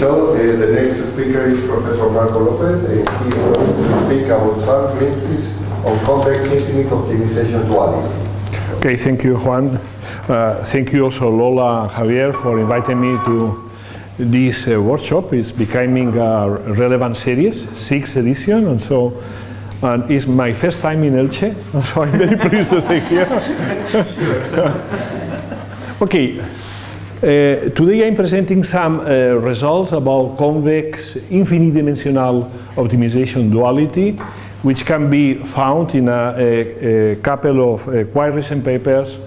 so, uh, the next speaker is Professor Marco Lopez, and he will speak about some glimpses on convex infinite optimization duality. Okay, thank you, Juan. Uh, thank you also, Lola and Javier, for inviting me to this uh, workshop. It's becoming a relevant series, sixth edition, and so and it's my first time in Elche, so I'm very pleased to stay here. okay, uh, today I'm presenting some uh, results about convex infinite dimensional optimization duality which can be found in a, a, a couple of uh, quite recent papers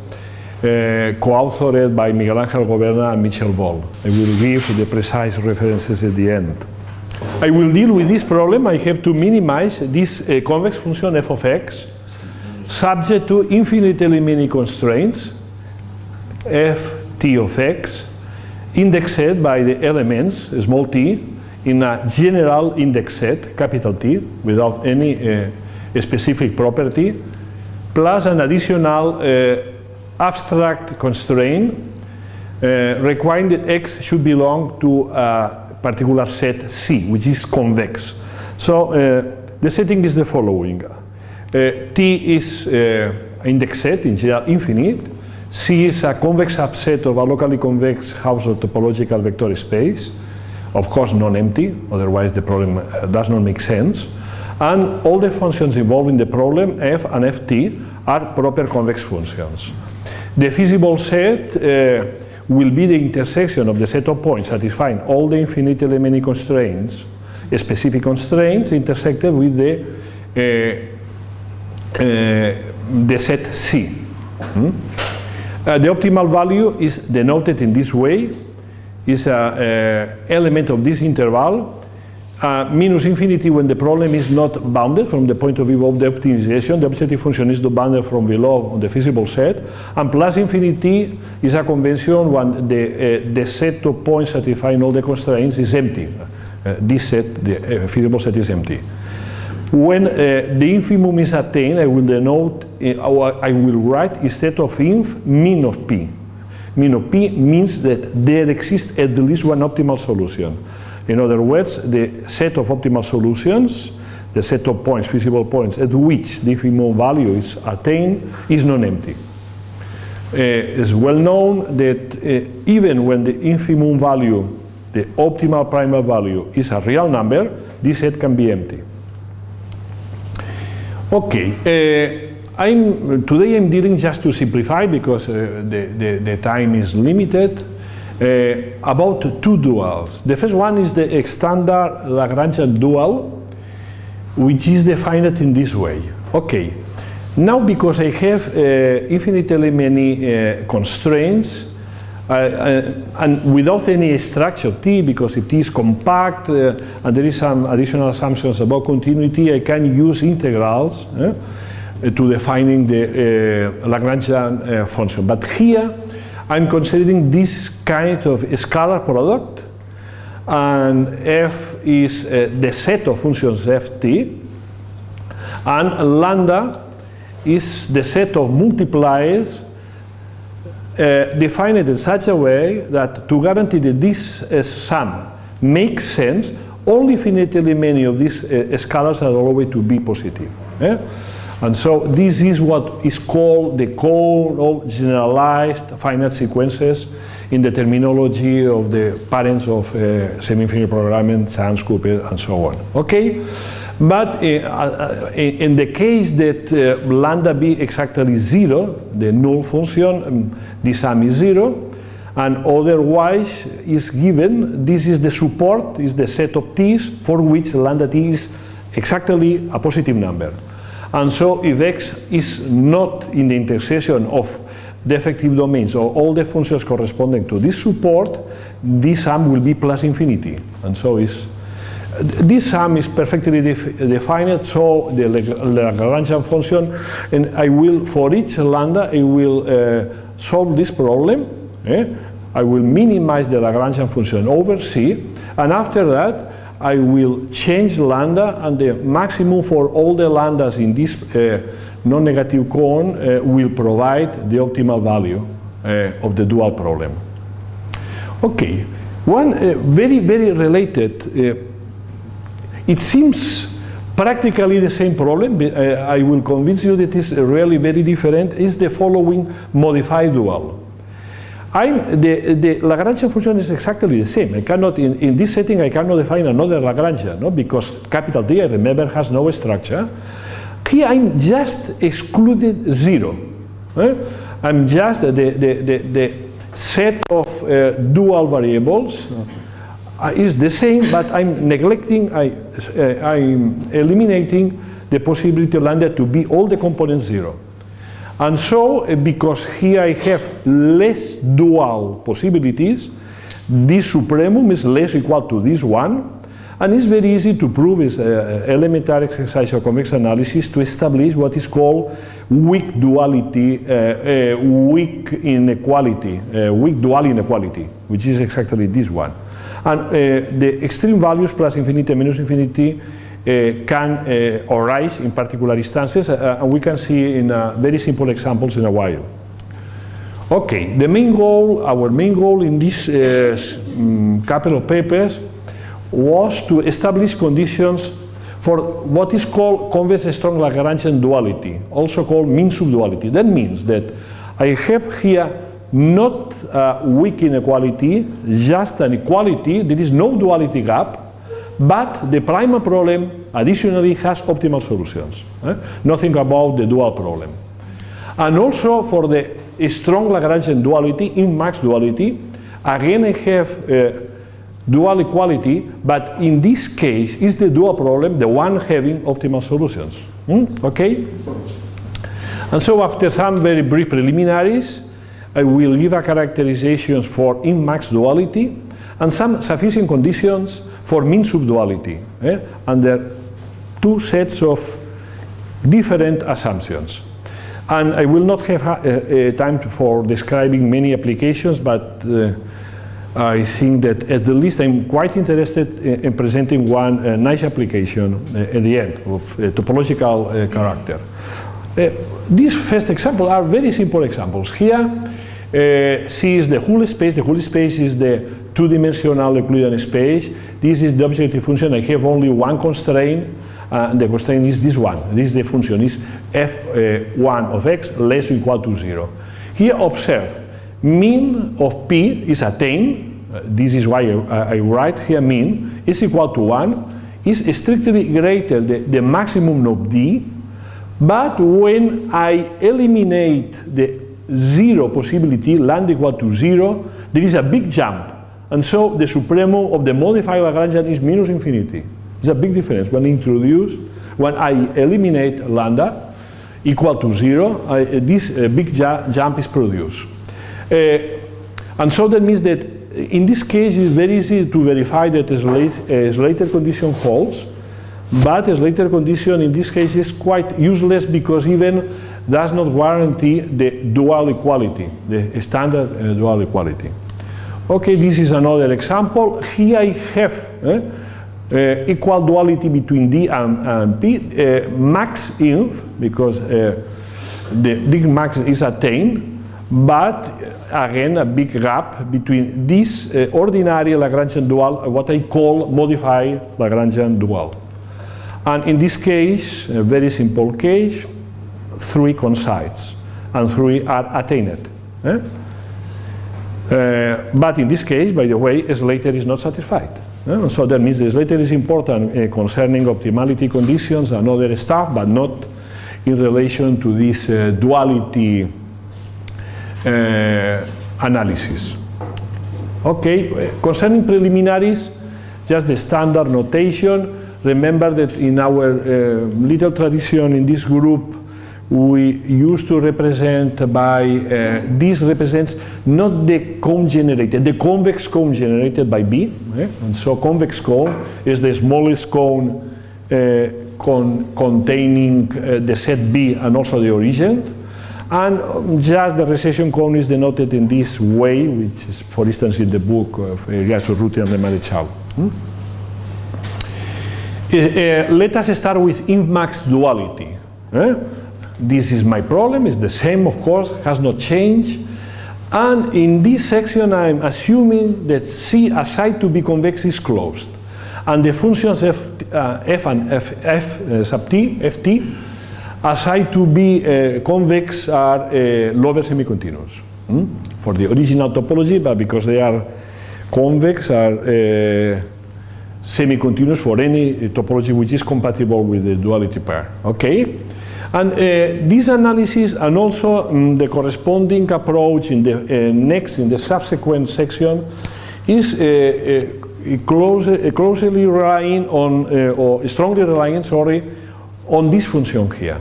co-authored by Miguel Ángel Goberna and Michel Volle. I will give the precise references at the end. I will deal with this problem. I have to minimize this convex function f of x subject to infinitely many constraints f t of x indexed by the elements, small t, in a general index set, capital T, without any uh, specific property, plus an additional uh, abstract constraint uh, requiring that x should belong to a particular set C, which is convex. So uh, the setting is the following. Uh, T is uh, index set, in general infinite, C is a convex subset of a locally convex Hausdorff topological vector space, of course non-empty, otherwise the problem uh, does not make sense. And all the functions involved in the problem, f and ft, are proper convex functions. The feasible set uh, will be the intersection of the set of points satisfying all the infinitely many constraints, specific constraints intersected with the, uh, uh, the set C. Hmm? Uh, the optimal value is denoted in this way, is an element of this interval, uh, minus infinity when the problem is not bounded from the point of view of the optimization. The objective function is the bounded from below on the feasible set. And plus infinity is a convention when the, uh, the set of points satisfying all the constraints is empty. Uh, this set, the feasible set is empty. When uh, the infimum is attained, I will denote, uh, I will write instead of inf, min of p. Min of p means that there exists at least one optimal solution. In other words, the set of optimal solutions, the set of points, feasible points, at which the infimum value is attained, is non-empty. Uh, it's well known that uh, even when the infimum value, the optimal primal value, is a real number, this set can be empty. Okay, uh, I'm, today I'm dealing just to simplify because uh, the, the, the, time is limited uh, about two duals. The first one is the standard Lagrangian dual which is defined in this way. Okay, now because I have uh, infinitely many uh, constraints and without any structure T, because it is compact uh, and there is some additional assumptions about continuity, I can use integrals uh, to defining the uh, Lagrangian function. But here I'm considering this kind of scalar product and f is the set of functions ft and lambda is the set of multipliers uh, define it in such a way that to guarantee that this uh, sum makes sense, only finitely many of these uh, scalars are always to be positive. Eh? And so this is what is called the cone of generalized finite sequences in the terminology of the parents of uh, semi-infinite programming, Charnes, Cooper, and so on. Okay? But uh, uh, in the case that lambda be exactly zero, the null function, um, the sum is zero, and otherwise is given, this is the support, is the set of t's for which lambda t is exactly a positive number. And so if x is not in the intersection of the effective domains or all the functions corresponding to this support, this sum will be plus infinity. And so is this sum is perfectly def defined, so the Lagrangian function, and I will, for each lambda, I will uh, solve this problem. Eh? I will minimize the Lagrangian function over C, and after that, I will change lambda, and the maximum for all the lambdas in this uh, non-negative cone uh, will provide the optimal value uh, of the dual problem. Okay, One uh, very, very related, uh, it seems practically the same problem, but, uh, I will convince you that it's really very different, is the following modified dual. I'm, the, the Lagrangian function is exactly the same. I cannot, in, in this setting, I cannot define another Lagrangian, no? because capital D, I remember, has no structure. Here I'm just excluded zero. eh? I'm just the, the, the, the set of uh, dual variables uh, is the same, but I'm neglecting, I, uh, I'm eliminating the possibility of lambda to be all the components zero. And so, uh, because here I have less dual possibilities, this supremum is less equal to this one, and it's very easy to prove is uh, elementary exercise of convex analysis to establish what is called weak duality, uh, uh, weak inequality, uh, weak dual inequality, which is exactly this one. And uh, the extreme values plus infinity and minus infinity uh, can uh, arise in particular instances, and we can see in very simple examples in a while. Okay, the main goal, our main goal in this mm, couple of papers was to establish conditions for what is called convex strong Lagrangian duality, also called min-sup duality. That means that I have here not a weak inequality, just an equality, there is no duality gap, but the primal problem additionally has optimal solutions. eh? Nothing about the dual problem. And also for the strong Lagrangian duality, inf-max duality, again I have uh, dual equality, but in this case is the dual problem the one having optimal solutions. Hmm? Okay? And so after some very brief preliminaries, I will give a characterizations for inf-max duality and some sufficient conditions for min-sup duality eh, under two sets of different assumptions. And I will not have uh, uh, time for describing many applications, but uh, I think that at the least I'm quite interested in, in presenting one uh, nice application uh, at the end of uh, topological character. These first examples are very simple examples. Here, uh, C is the whole space. The whole space is the two-dimensional Euclidean space. This is the objective function. I have only one constraint, uh, and the constraint is this one. This is the function is f1 of x less or equal to zero. Here, observe mean of p is attained. Uh, this is why I, I write here mean is equal to one. Is strictly greater the, the maximum of d but when I eliminate the zero possibility, land equal to zero, there is a big jump. And so the supremum of the modified Lagrangian is minus infinity. It's a big difference when I introduce, when I eliminate lambda equal to zero, I, this uh, big ju jump is produced. Uh, and so that means that in this case it's very easy to verify that a a Slater condition holds, but a Slater condition in this case is quite useless because even does not guarantee the dual equality, the standard uh, dual equality. Okay, this is another example. Here I have eh, uh, equal duality between D and, and P, uh, max inf, because uh, the big max is attained, but again a big gap between this uh, ordinary Lagrangian dual, what I call modified Lagrangian dual. And in this case, a very simple case, three coincides and three are attained. eh? Uh, but in this case, by the way, Slater is not satisfied. eh? So that means Slater is important uh, concerning optimality conditions and other stuff, but not in relation to this uh, duality uh, analysis. Okay, concerning preliminaries, just the standard notation. Remember that in our uh, little tradition in this group, we used to represent by, uh, this represents not the cone generated, the convex cone generated by B. eh? And so convex cone is the smallest cone uh, con containing uh, the set B and also the origin. And just the recession cone is denoted in this way, which is, for instance, in the book of Hiriart-Urruty and Lemaréchal. Hmm? Uh, uh, let us start with inf-max duality. eh? This is my problem, it's the same, of course, has not changed. And in this section, I'm assuming that C assigned to be convex is closed. And the functions f, uh, f and f, f uh, sub t, ft, assigned to be uh, convex are uh, lower semi-continuous. hmm? For the original topology, but because they are convex, are uh, semi-continuous for any topology which is compatible with the duality pair. Okay? And uh, this analysis and also mm, the corresponding approach in the uh, next, in the subsequent section, is uh, uh, close, uh, closely relying on, uh, or strongly relying, sorry, on this function here.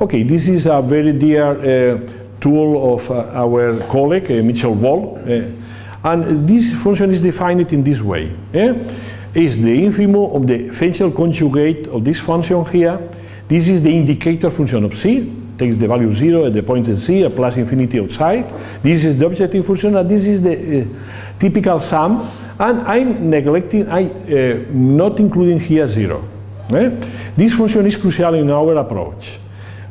Okay, this is a very dear tool of our colleague, Michel Volle, and this function is defined in this way. eh? Is the infimum of the Fenchel conjugate of this function here. This is the indicator function of C, takes the value 0 at the point in C, plus infinity outside. This is the objective function, and this is the uh, typical sum. And I'm neglecting, I uh, not including here 0. eh? This function is crucial in our approach.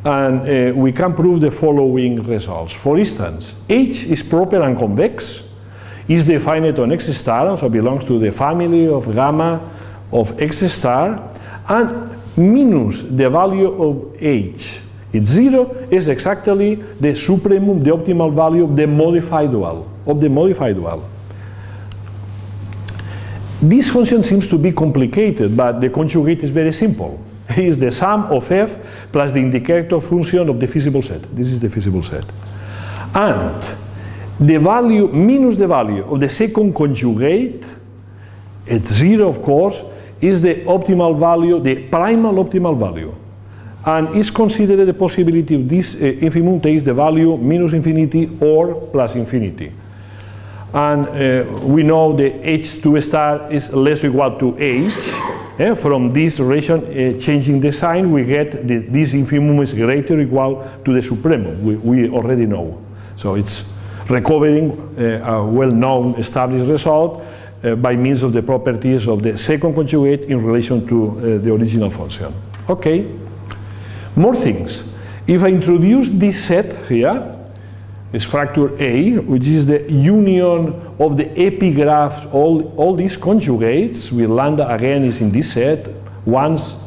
And uh, we can prove the following results. For instance, H is proper and convex, is defined on X star, so belongs to the family of gamma of X star, and minus the value of H. It's zero is exactly the supremum, the optimal value of the modified dual, of the modified dual. This function seems to be complicated, but the conjugate is very simple. It is the sum of f plus the indicator function of the feasible set. This is the feasible set. And the value minus the value of the second conjugate at zero, of course, is the optimal value, the primal optimal value. And is considered the possibility of this uh, infimum takes the value minus infinity or plus infinity. And uh, we know the H2 star is less or equal to H. Eh, From this relation, uh, changing the sign, we get the, this infimum is greater or equal to the supremum. We, we already know. So it's recovering uh, a well-known established result by means of the properties of the second conjugate in relation to uh, the original function. Okay. More things. If I introduce this set here, is factor A, which is the union of the epigraphs, all, all these conjugates, with lambda again is in this set, once,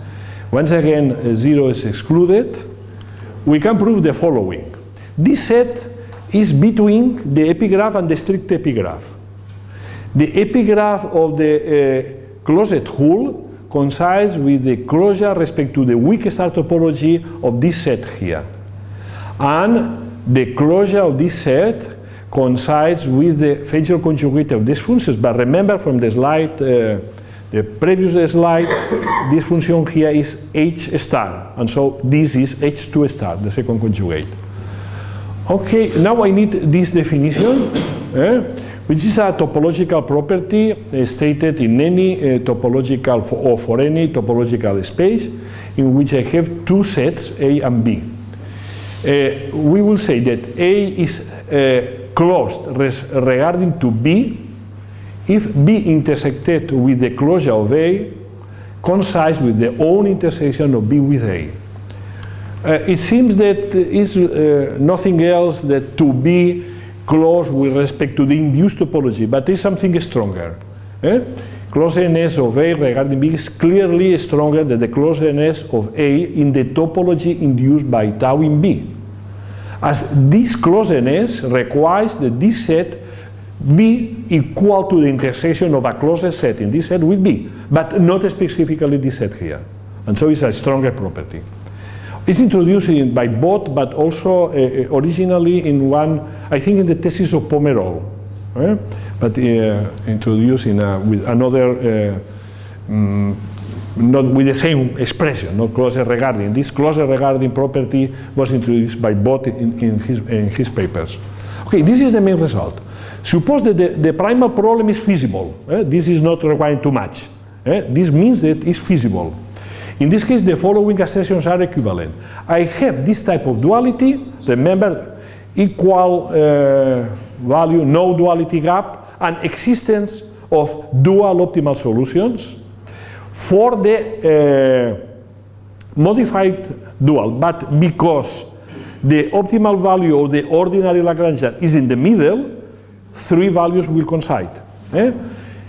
once again uh, zero is excluded, we can prove the following. This set is between the epigraph and the strict epigraph. The epigraph of the uh, closed hull coincides with the closure respect to the weak star topology of this set here. And the closure of this set coincides with the Fenchel conjugate of these functions. But remember from the slide, uh, the previous slide, this function here is H star. And so this is H2 star, the second conjugate. Okay, now I need this definition, eh, which is a topological property uh, stated in any uh, topological, or for any topological space, in which I have two sets, A and B. Uh, we will say that A is closed regarding to B if B intersected with the closure of A coincides with the own intersection of B with A. Uh, it seems that is uh, nothing else that to be closed with respect to the induced topology, but is something stronger. Eh? Of A regarding B is clearly stronger than the closeness of A in the topology induced by tau in B. As this closeness requires that this set be equal to the intersection of a closed set in this set with B, but not specifically this set here. And so it's a stronger property. It's introduced in, by Bot, but also uh, originally in one, I think in the thesis of Pomerol, eh? but uh, introduced in a, with another, uh, mm, not with the same expression, not closer regarding. This closer regarding property was introduced by Bot in, in, his, in his papers. Okay, this is the main result. Suppose that the, the primal problem is feasible. eh? This is not requiring too much. eh? This means that it's feasible. In this case, the following assertions are equivalent. I have this type of duality, remember, equal uh, value, no duality gap, and existence of dual optimal solutions for the uh, modified dual, but because the optimal value of the ordinary Lagrangian is in the middle, three values will coincide. eh?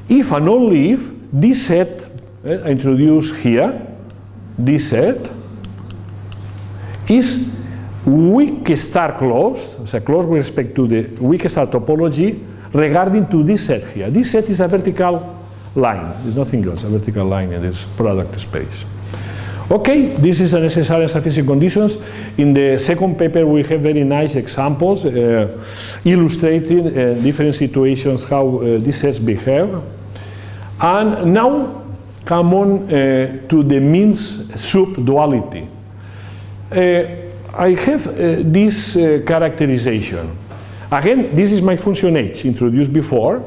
If and only if this set, eh, I introduce here, this set, is weak star closed, so closed with respect to the weak star topology regarding to this set here. This set is a vertical line, there's nothing else, a vertical line in this product space. Okay, this is a necessary and sufficient conditions. In the second paper we have very nice examples uh, illustrating uh, different situations how uh, these sets behave. And now come on uh, to the means subduality. Uh, I have uh, this characterization. Again, this is my function h introduced before.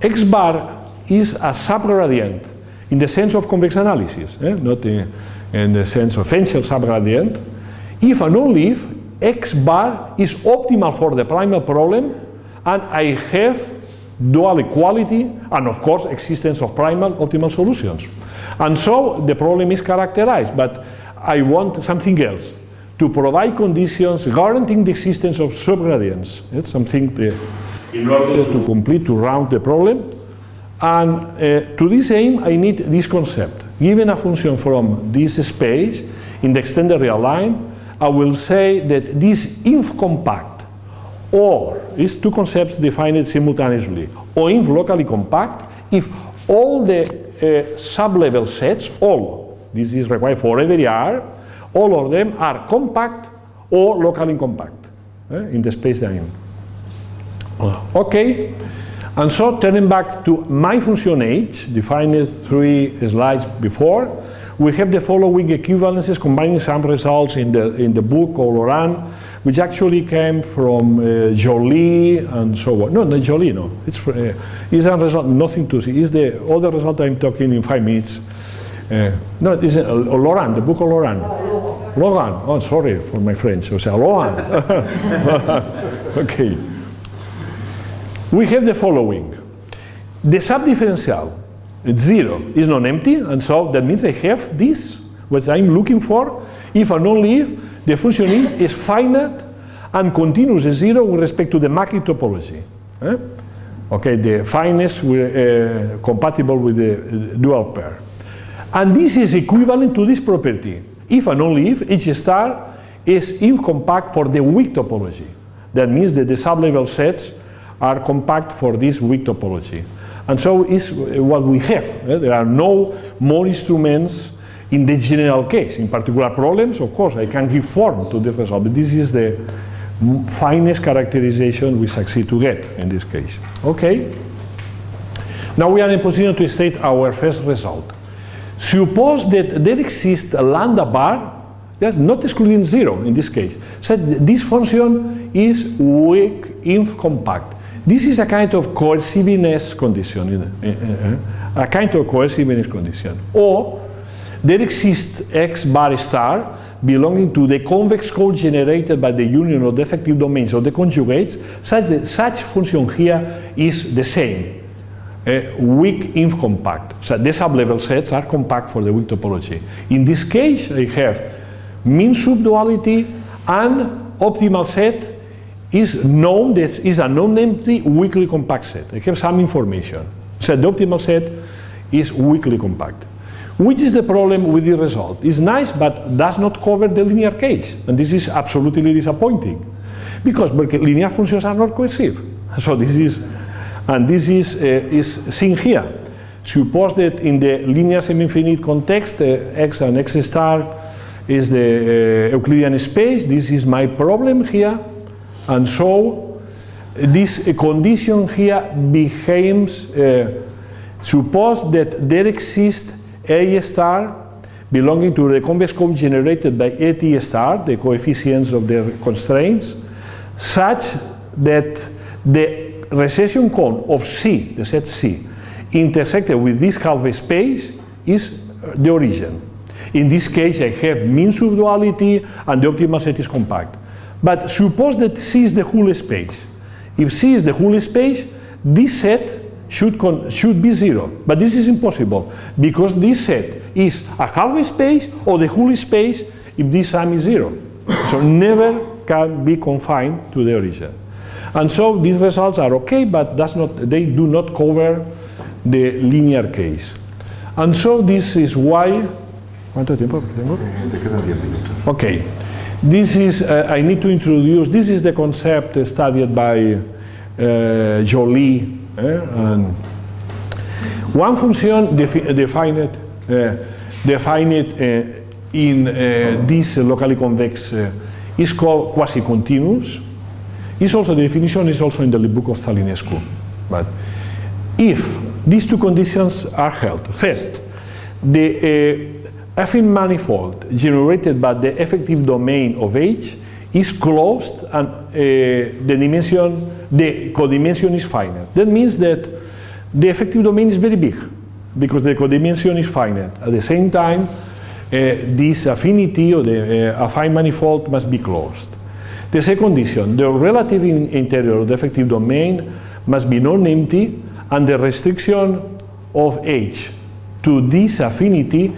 x bar is a subgradient in the sense of convex analysis, eh? not in, in the sense of essential subgradient. If and only if x bar is optimal for the primal problem and I have dual equality and of course existence of primal optimal solutions. And so the problem is characterized, but I want something else to provide conditions guaranteeing the existence of subgradients. It's something the, in order to complete, to round the problem. And uh, to this aim, I need this concept. Given a function from this space in the extended real line, I will say that this inf compact or these two concepts defined simultaneously or inf locally compact if all the uh, sublevel sets, all, this is required for every R, all of them are compact or locally compact eh, in the space in. Okay, and so turning back to my function h, defined three slides before, we have the following equivalences combining some results in the, in the book or Laurent, which actually came from uh, Joly and so on. No, not Joly, no. It's, uh, it's a result, nothing to see. It's the other result I'm talking in five minutes. Uh, no, it's uh, Laurent, the book of Laurent. Logan. Oh, sorry for my French. O sea, Logan. okay. We have the following. The subdifferential, it's zero, is non-empty, and so that means I have this, what I'm looking for, if and only if the function is, is finite and continuous zero with respect to the Mackey topology. Eh? Okay, the fineness uh, compatible with the dual pair. And this is equivalent to this property if and only if each star is incompact for the weak topology. That means that the sublevel sets are compact for this weak topology. And so is what we have. Eh? There are no more instruments in the general case. In particular problems, of course, I can give form to the result, but this is the finest characterization we succeed to get in this case. Okay? Now we are in position to state our first result. Suppose that there exists a lambda bar, that's not excluding zero in this case. So this function is weak inf compact. This is a kind of coerciveness condition, eh, eh, a kind of coerciveness condition. Or there exists x bar star belonging to the convex cone generated by the union of the effective domains of the conjugates, such that such function here is the same uh, weak inf compact. So the sublevel sets are compact for the weak topology. In this case, I have min-sup duality and optimal set is known, this is a non-empty weakly compact set. I have some information. So the optimal set is weakly compact. Which is the problem with the result? It's nice, but does not cover the linear case. And this is absolutely disappointing. Because linear functions are not coercive. So this is and this is, uh, is seen here. Suppose that in the linear semi-infinite context, uh, x and x star is the uh, Euclidean space. This is my problem here. And so this condition here behaves, suppose that there exists A star belonging to the convex cone generated by AT star, the coefficients of the constraints, such that the recession cone of C, the set C, intersected with this half space is the origin. In this case, I have mean subduality and the optimal set is compact. But suppose that C is the whole space. If C is the whole space, this set should, should be zero. But this is impossible because this set is a half space or the whole space if this sum is zero. so never can be confined to the origin. And so these results are okay, but that's not, they do not cover the linear case. And so this is why, ¿cuánto tiempo tengo? Te quedan 10 minutos. Okay, this is, uh, I need to introduce, this is the concept studied by uh, Joly. Eh, and one function defi eh, defined, uh, defined eh, in this locally convex is called quasi-continuous. Is also the definition is also in the book of Zalinescu. But if these two conditions are held, first, the affine manifold generated by the effective domain of H is closed and uh, the dimension, the codimension is finite. That means that the effective domain is very big because the codimension is finite. At the same time, uh, this affinity or the uh, affine manifold must be closed. The second condition, the relative in interior of the effective domain must be non-empty and the restriction of H to this affinity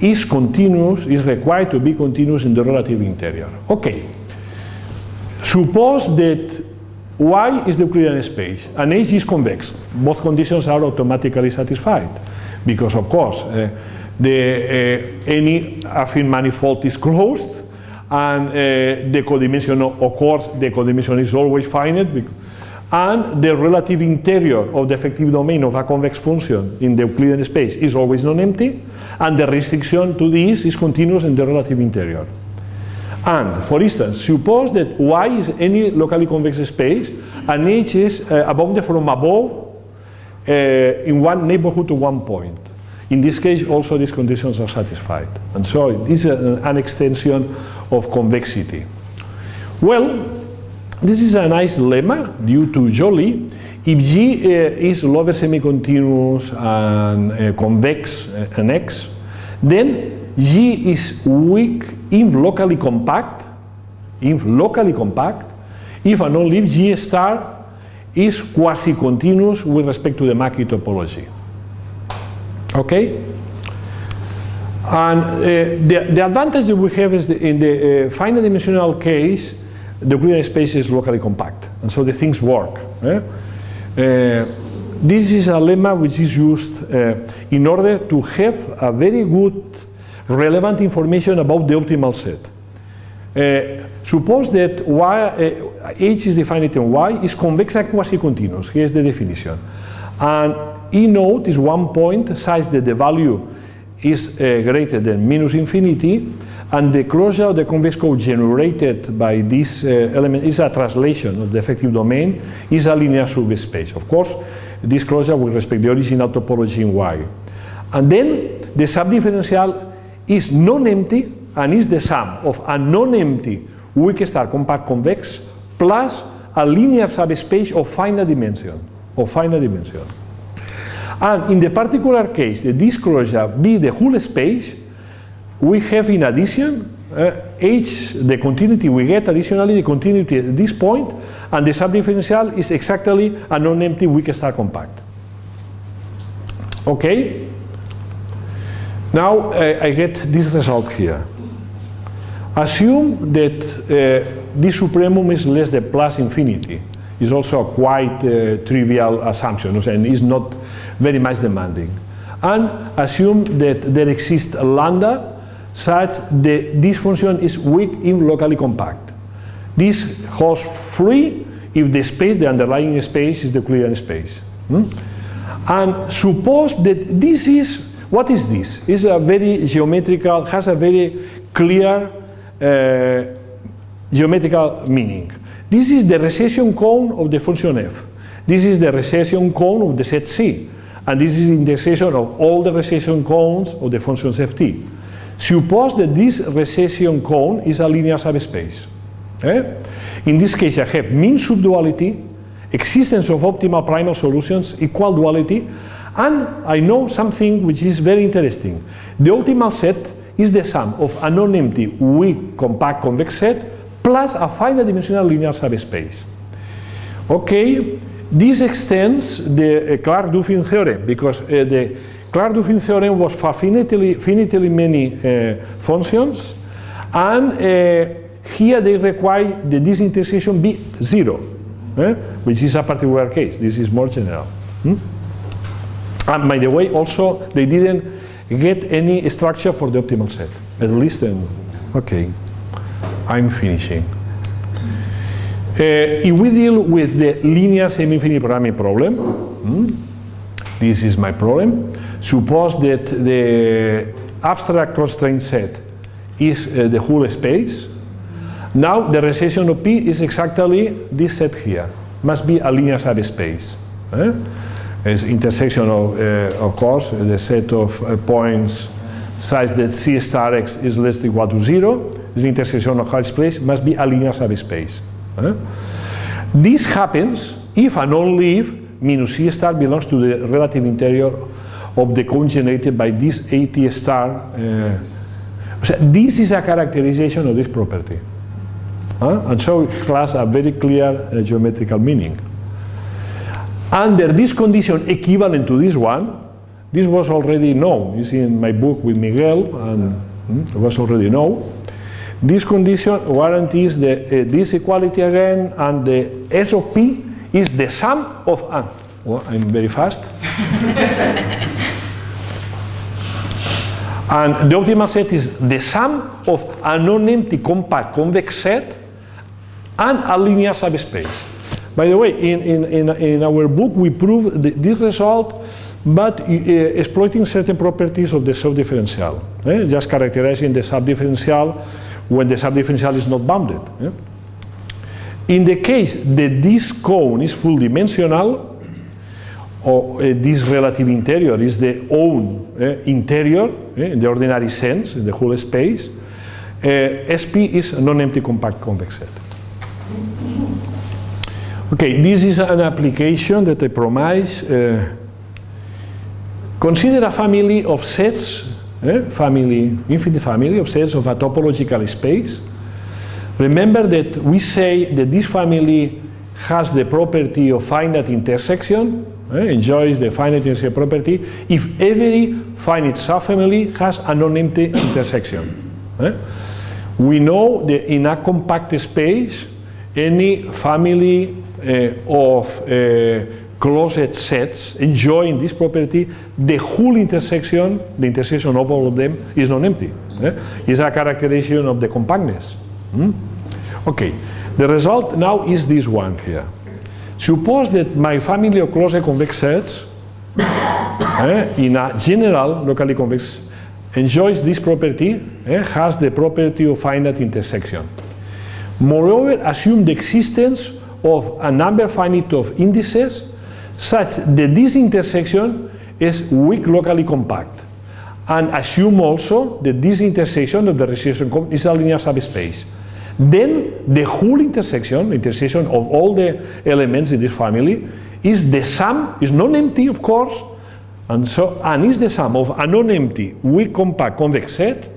is continuous, is required to be continuous in the relative interior. Okay. Suppose that Y is the Euclidean space and H is convex. Both conditions are automatically satisfied because, of course, uh, the, uh, any affine manifold is closed and uh, the codimension, of course, the codimension is always finite and the relative interior of the effective domain of a convex function in the Euclidean space is always non-empty and the restriction to this is continuous in the relative interior. And, for instance, suppose that Y is any locally convex space and H is uh, abounded from above uh, in one neighborhood to one point. In this case, also these conditions are satisfied. And so this is an extension of convexity. Well, this is a nice lemma due to Joly. If G uh, is lower semi-continuous and uh, convex uh, and X, then G is weak inf locally compact, inf locally compact, if and only if G star is quasi-continuous with respect to the Mackey topology. Okay? And the, the advantage that we have is that in the uh, finite dimensional case, the Euclidean space is locally compact, and so the things work. Uh, this is a lemma which is used uh, in order to have a very good relevant information about the optimal set. Uh, suppose that y, H is defined in Y is convex and quasi-continuous. Here's the definition. And E node is one point such that the value is greater than minus infinity and the closure of the convex cone generated by this uh, element is a translation of the effective domain is a linear subspace. Of course, this closure will respect the original topology in Y. And then the subdifferential is non-empty and is the sum of a non-empty weak star compact convex plus a linear subspace of finite dimension, of finite dimension. And in the particular case, the disclosure be the whole space, we have in addition uh, H, the continuity we get additionally the continuity at this point, and the subdifferential is exactly a non-empty weak star compact. Okay? Now uh, I get this result here. Assume that uh, this supremum is less than plus infinity. It's also a quite uh, trivial assumption and is not very much demanding. And assume that there exists a lambda such that this function is weak inf locally compact. This holds free if the space, the underlying space, is the Euclidean space. Hmm? And suppose that this is, what is this? It's a very geometrical, has a very clear uh, geometrical meaning. This is the recession cone of the function f. This is the recession cone of the set C. And this is the intersection of all the recession cones of the functions ft. Suppose that this recession cone is a linear subspace. Eh? In this case, I have min-sup duality, existence of optimal primal solutions, equal duality, and I know something which is very interesting. The optimal set is the sum of a non-empty weak compact convex set plus a finite dimensional linear subspace. Okay, this extends the uh, Clark-Duffin theorem because uh, the Clark-Duffin theorem was for finitely, finitely many uh, functions and uh, Here they require the disintegration be zero, eh? which is a particular case. This is more general. Hmm? And by the way, also they didn't get any structure for the optimal set. At least then, okay, I'm finishing. Uh, if we deal with the linear semi-infinite programming problem, hmm, this is my problem. Suppose that the abstract constraint set is uh, the whole space. Now the recession of P is exactly this set here. Must be a linear subspace. Eh? It's intersection of, uh, of course, the set of uh, points such that C star x is less than or equal to zero. This intersection of H space must be a linear subspace. Eh? This happens if and only if minus C star belongs to the relative interior of the cone generated by this AT star. Uh, so this is a characterization of this property. And so it has a very clear uh, geometrical meaning. Under this condition equivalent to this one, this was already known. It's in my book with Miguel, and hmm, it was already known. This condition guarantees the, uh, this equality again, and the S of P is the sum of, uh, well, I'm very fast. and the optimal set is the sum of a non-empty compact convex set and a linear subspace. By the way, in, in, in, in our book we prove this result but uh, exploiting certain properties of the subdifferential, eh? just characterizing the subdifferential when the subdifferential is not bounded. Eh? In the case that this cone is full dimensional, or uh, this relative interior is the own uh, interior uh, in the ordinary sense, in the whole space, SP is a non-empty compact convex set. Okay, this is an application that I promise. consider a family of sets, family, infinite family of sets of a topological space. Remember that we say that this family has the property of finite intersection, eh, enjoys the finite intersection property, if every finite subfamily has a non-empty intersection. Eh? We know that in a compact space, any family uh, of closed sets enjoying this property, the whole intersection, the intersection of all of them, is non-empty. Eh? It's a characterization of the compactness. Hmm? Okay, the result now is this one here. Suppose that my family of closed convex sets eh, in a general locally convex enjoys this property, eh, has the property of finite intersection. Moreover, assume the existence of a number finite of indices such that this intersection is weak locally compact and assume also that this intersection of the recession is a linear subspace. Then the whole intersection, intersection of all the elements in this family, is the sum, is non-empty of course, and so and is the sum of a non-empty weak compact convex set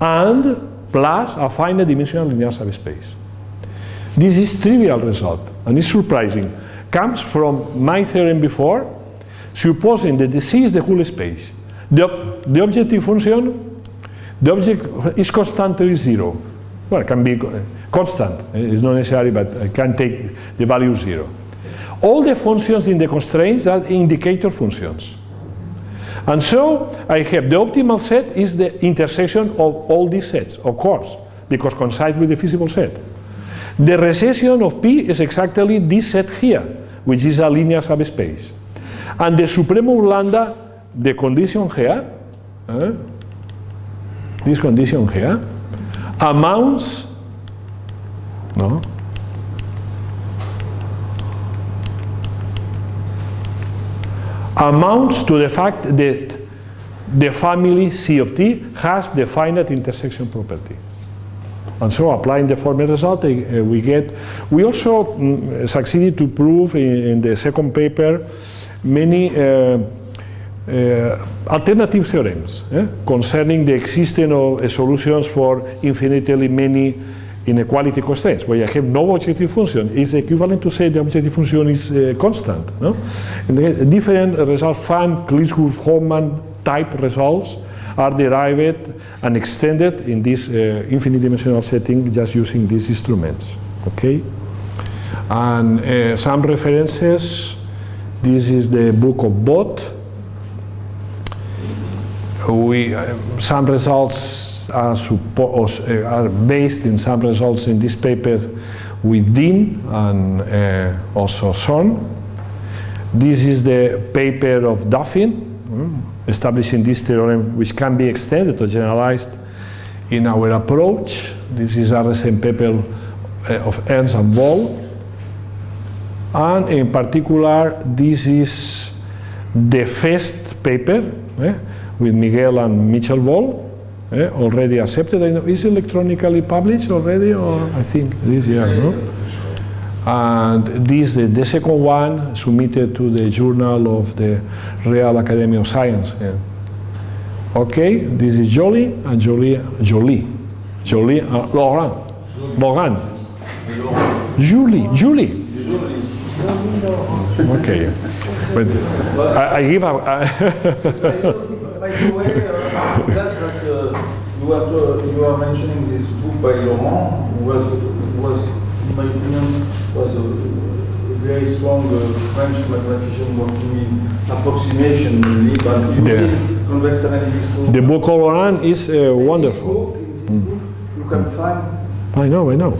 and plus a finite dimensional linear subspace. This is trivial result and it's surprising. Comes from my theorem before, supposing that the C is the whole space. The, the objective function, the object is constantly zero. Well, can be constant, it's not necessary, but I can take the value zero. All the functions in the constraints are indicator functions. And so I have the optimal set is the intersection of all these sets, of course, because coincides with the feasible set. The recession of P is exactly this set here, which is a linear subspace. And the supremum lambda, the condition here, eh, this condition here, amounts, no, amounts to the fact that the family C of T has the finite intersection property. And so applying the former result, uh, we get, we also mm, succeeded to prove in, in, the second paper many uh, uh, alternative theorems eh, concerning the existence of uh, solutions for infinitely many inequality constraints, where I have no objective function, is equivalent to say the objective function is uh, constant. No? And different results, Fan, Klishurf, Hoffman, type results are derived and extended in this infinite dimensional setting just using these instruments. Okay? And some references. This is the book of Bot. We, uh, some results are, uh, are based in some results in these papers with Dinh and uh, also Son. This is the paper of Duffin, mm, establishing this theorem which can be extended or generalized in our approach. This is a recent paper uh, of Ernst and Volle. And in particular, this is the first paper eh, with Miguel and Michel Volle, eh, already accepted. I know, is electronically published already, or I think this year, no? And this, the, the second one, submitted to the Journal of the Real Academy of Science. eh. Okay, this is Joly and Joly, Joly, Joly, uh, Laurent, Laurent, Julie, Julie. Okay, but I, I give I- By the way, uh, I'm glad that uh, you are, uh, you are mentioning this book by Laurent, who was, who was, in my opinion, was a very strong uh, French mathematician working in approximation mainly, but using convex analysis. tool. the book of Laurent is uh, In this wonderful. book, in this book, You can find I know, I know.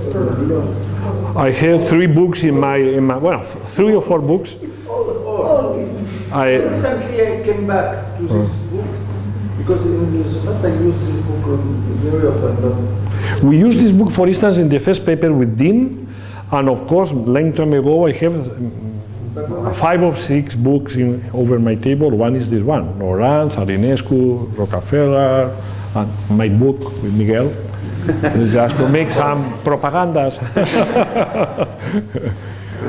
I have three books in my, in my well, three or four books. all. all. I, Recently, I came back to this book because in the I use this book uh, very often, but We use this book, for instance, in the first paper with Dinh, and of course, long time ago, I have mm, five or six books in, over my table. One is this one, Laurent, Zalinescu, Rockafellar, and my book with Miguel, just to make some propagandas.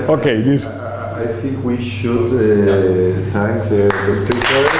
okay, this. I think we should uh, thank the tutor